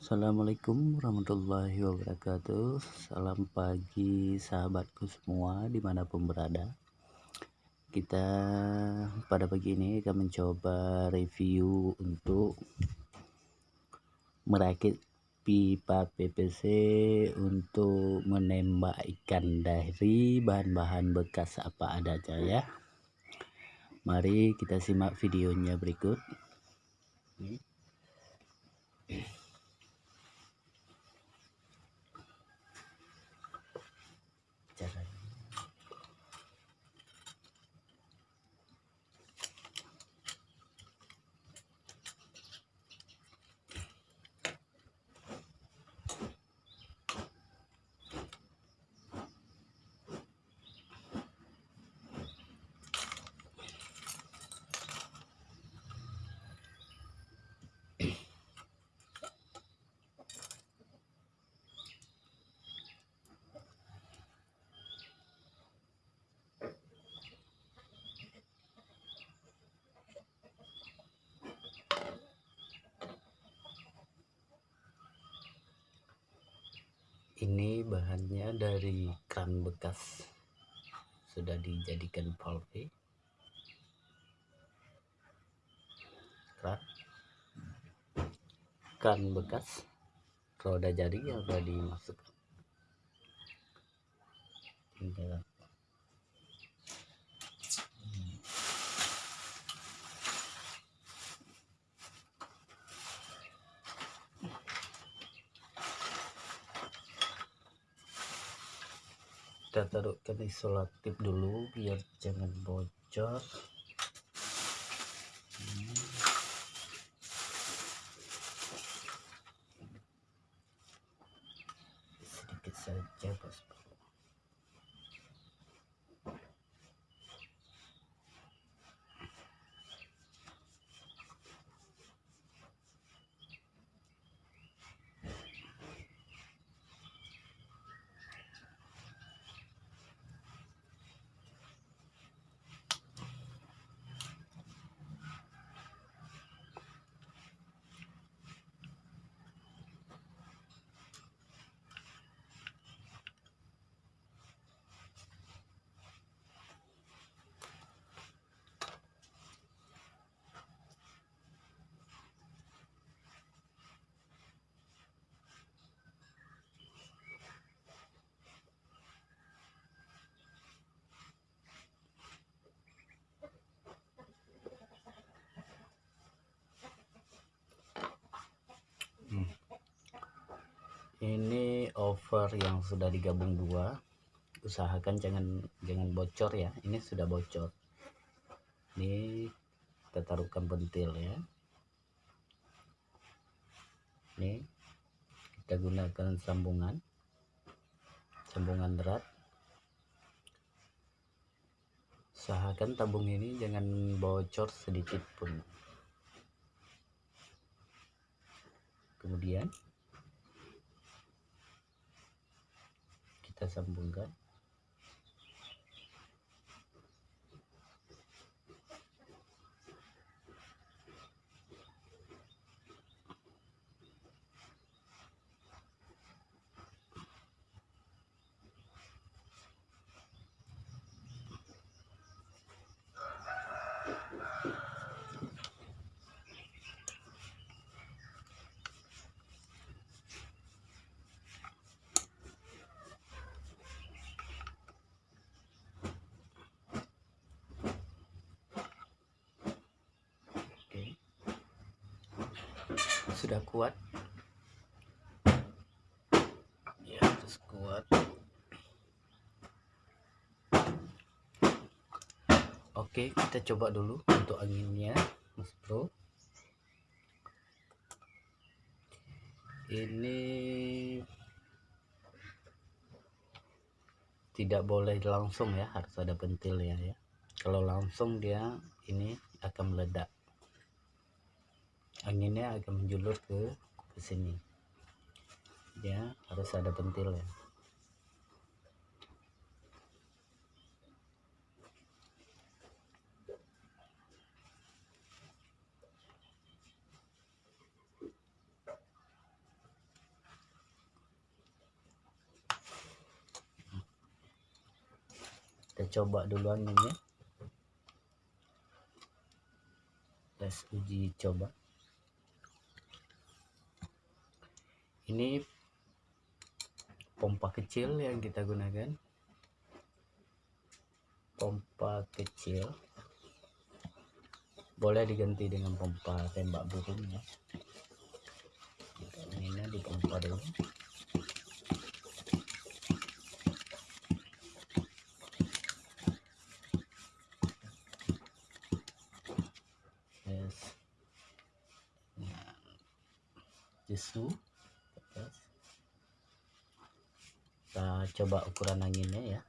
Assalamualaikum warahmatullahi wabarakatuh. Salam pagi sahabatku semua di mana pun berada. Kita pada pagi ini akan mencoba review untuk Merakit pipa PVC untuk menembak ikan dari bahan-bahan bekas apa adanya ya. Mari kita simak videonya berikut. Ini. Ini bahannya dari kran bekas. Sudah dijadikan valve kran kran bekas. Roda jari yang sudah dimasukkan. Tinggal kita taruhkan isolatif dulu biar jangan bocor. Sedikit saja bos ini over yang sudah digabung dua. Usahakan jangan jangan bocor ya. Ini sudah bocor. Ini kita taruhkan pentil ya. Ini kita gunakan sambungan. Sambungan berat. Usahakan tabung ini jangan bocor sedikit pun. Kemudian sambungkan sudah kuat. Ya terus kuat. Oke kita coba dulu untuk anginnya mas bro. Ini tidak boleh langsung ya harus ada pentil ya ya. Kalau langsung dia ini akan meledak anginnya agak menjulur ke ke sini. Ya harus ada pentil ya. Kita coba dulu anginnya tes uji coba. Ini pompa kecil yang kita gunakan. Pompa kecil. Boleh diganti dengan pompa tembak burung ya. Ini dipompa dulu. Yes. Nah, kita coba ukuran anginnya ya